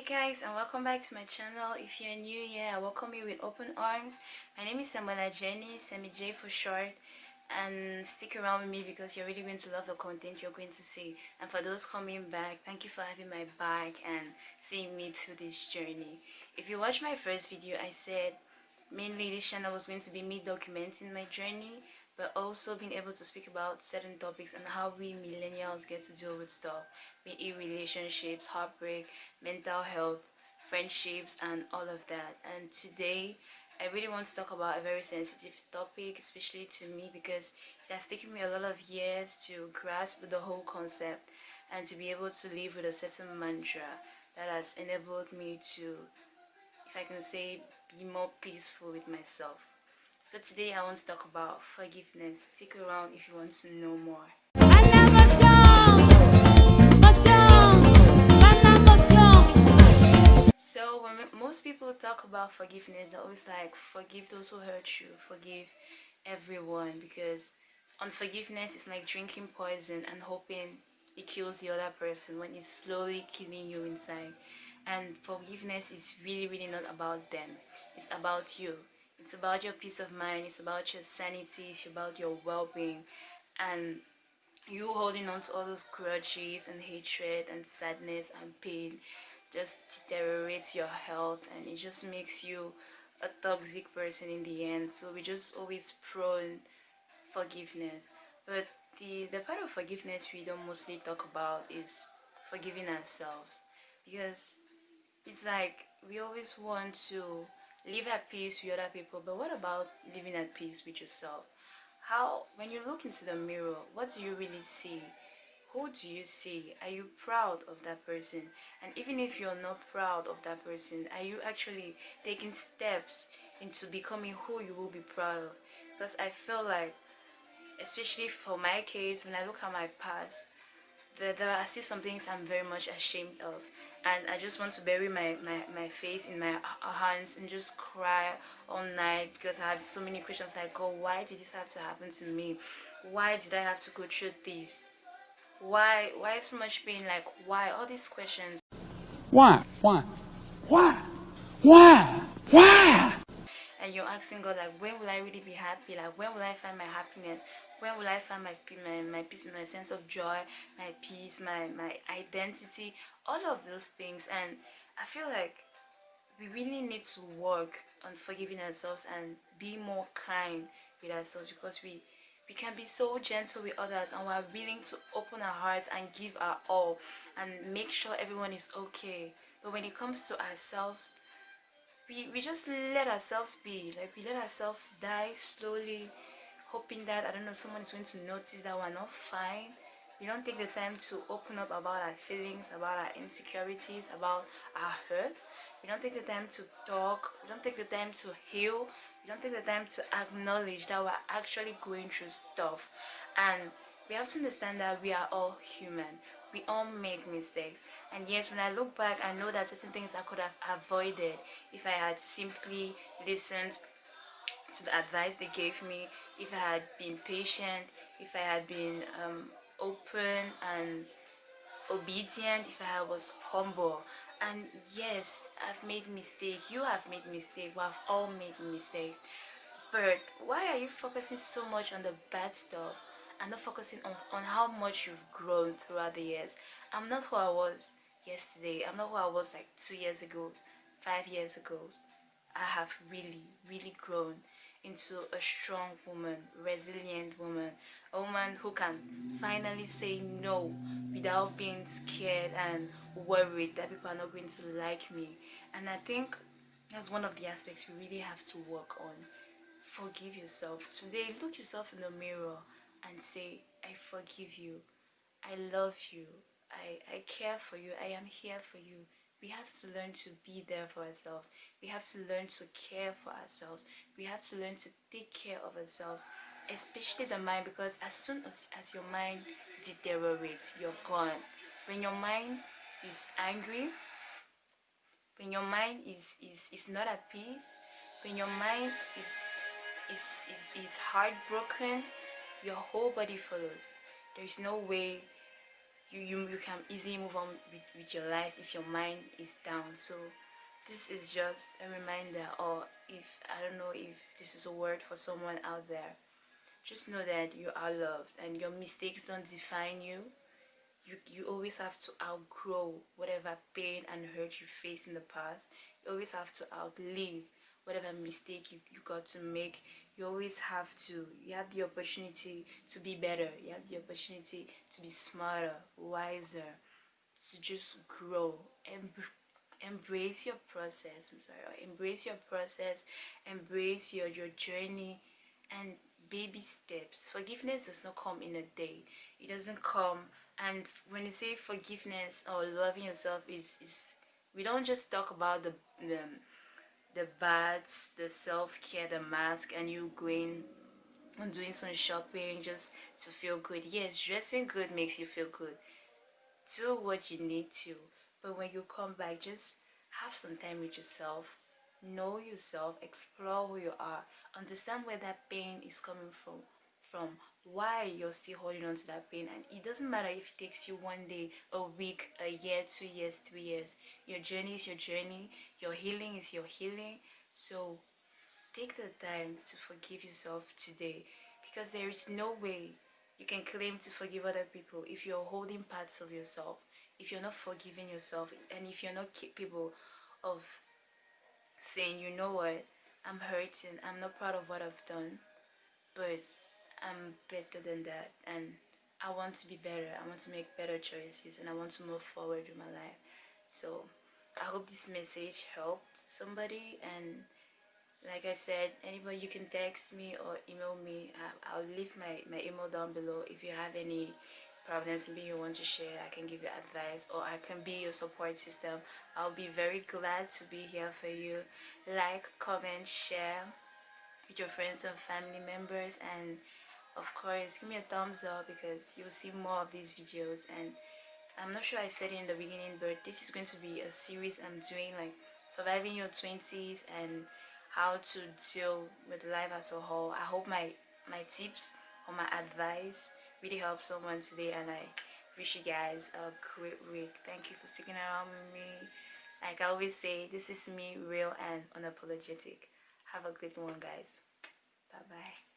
hey guys and welcome back to my channel. If you're new here i welcome you with open arms. My name is samuela jenny semi j for short. And stick around with me because you're really going to love the content you're going to see. And for those coming back thank you for having my back and seeing me through this journey. If you watched my first video i said mainly this channel was going to be me documenting my journey but also being able to speak about certain topics and how we millennials get to deal with stuff. Be it relationships heartbreak mental health friendships and all of that. And today I really want to talk about a very sensitive topic, especially to me because it has taken me a lot of years to grasp the whole concept and to be able to live with a certain mantra that has enabled me to, if I can say, be more peaceful with myself. So today I want to talk about forgiveness. Stick around if you want to know more. So when most people talk about forgiveness, they're always like, forgive those who hurt you, forgive everyone because unforgiveness is like drinking poison and hoping it kills the other person when it's slowly killing you inside. And forgiveness is really, really not about them. It's about you. It's about your peace of mind. It's about your sanity. It's about your well-being. And you holding on to all those grudges and hatred and sadness and pain just deteriorates your health and it just makes you a toxic person in the end so we just always prone forgiveness but the the part of forgiveness we don't mostly talk about is forgiving ourselves because it's like we always want to live at peace with other people but what about living at peace with yourself? How when you look into the mirror what do you really see? Who do you see? Are you proud of that person? And even if you're not proud of that person are you actually taking steps into becoming who you will be proud of? Because i feel like especially for my case when i look at my past there, there are still some things i'm very much ashamed of and i just want to bury my, my my face in my hands and just cry all night because i had so many questions like oh why did this have to happen to me? Why did i have to go through this? Why why so much pain? Like why all these questions? Why? Why? Why? Why and you're asking god like when will i really be happy? Like when will i find my happiness? When will i find my my, my peace my sense of joy my peace my my identity? All of those things. And i feel like we really need to work on forgiving ourselves and be more kind with ourselves because we we can be so gentle with others and we're willing to open our hearts and give our all and make sure everyone is okay. But when it comes to ourselves we, we just let ourselves be. Like we let ourselves die slowly hoping that i don't know someone is going to notice that we're not fine. We don't take the time to open up about our feelings about our insecurities about our hurt. We don't take the time to talk. We don't take the time to heal. We don't take the time to acknowledge that we're actually going through stuff. And we have to understand that we are all human. We all make mistakes and yes when i look back i know that certain things i could have avoided if i had simply listened to the advice they gave me if i had been patient if i had been um, open and obedient if i was humble. And yes i've made mistakes. You have made mistakes. We have all made mistakes. But why are you focusing so much on the bad stuff and not focusing on, on how much you've grown throughout the years? I'm not who i was yesterday. I'm not who i was like two years ago five years ago. I have really really grown into a strong woman resilient woman a woman who can finally say no without being scared and worried that people are not going to like me. And i think that's one of the aspects we really have to work on. Forgive yourself. Today look yourself in the mirror and say i forgive you. I love you i i care for you. I am here for you. We have to learn to be there for ourselves. We have to learn to care for ourselves. We have to learn to take care of ourselves especially the mind because as soon as, as your mind deteriorates you're gone. When your mind is angry when your mind is is, is not at peace when your mind is is, is is heartbroken your whole body follows. There is no way you you, you can easily move on with, with your life if your mind is down. So this is just a reminder or if i don't know if this is a word for someone out there. Just know that you are loved and your mistakes don't define you. You you always have to outgrow whatever pain and hurt you faced in the past. You always have to outlive whatever mistake you, you got to make you always have to you have the opportunity to be better you have the opportunity to be smarter wiser to just grow. And embrace your process i'm sorry embrace your process embrace your your journey and baby steps. Forgiveness does not come in a day. It doesn't come and when you say forgiveness or loving yourself is is we don't just talk about the the, the baths the self-care the mask and you going and doing some shopping just to feel good. Yes dressing good makes you feel good. Do what you need to. But when you come back just have some time with yourself. Know yourself. Explore who you are. Understand where that pain is coming from from why you're still holding on to that pain. And it doesn't matter if it takes you one day a week a year two years three years. Your journey is your journey. Your healing is your healing. So take the time to forgive yourself today because there is no way you can claim to forgive other people if you're holding parts of yourself if you're not forgiving yourself and if you're not capable of saying you know what? I'm hurting. I'm not proud of what i've done. But i'm better than that and i want to be better. I want to make better choices and i want to move forward with my life. So i hope this message helped somebody and like i said anybody you can text me or email me. I'll leave my my email down below. If you have any problems maybe you want to share i can give you advice or i can be your support system. I'll be very glad to be here for you. Like comment share with your friends and family members and of course give me a thumbs up because you'll see more of these videos and i'm not sure i said it in the beginning but this is going to be a series i'm doing like surviving your 20s and how to deal with life as a whole i hope my my tips or my advice really helped someone today and I wish you guys a great week. Thank you for sticking around with me. Like I always say, this is me, real and unapologetic. Have a good one, guys. Bye-bye.